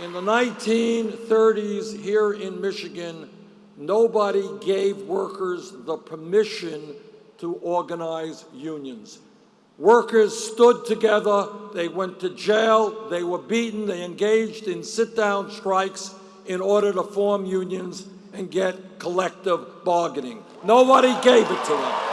In the 1930s here in Michigan, nobody gave workers the permission to organize unions. Workers stood together, they went to jail, they were beaten, they engaged in sit-down strikes in order to form unions and get collective bargaining. Nobody gave it to them.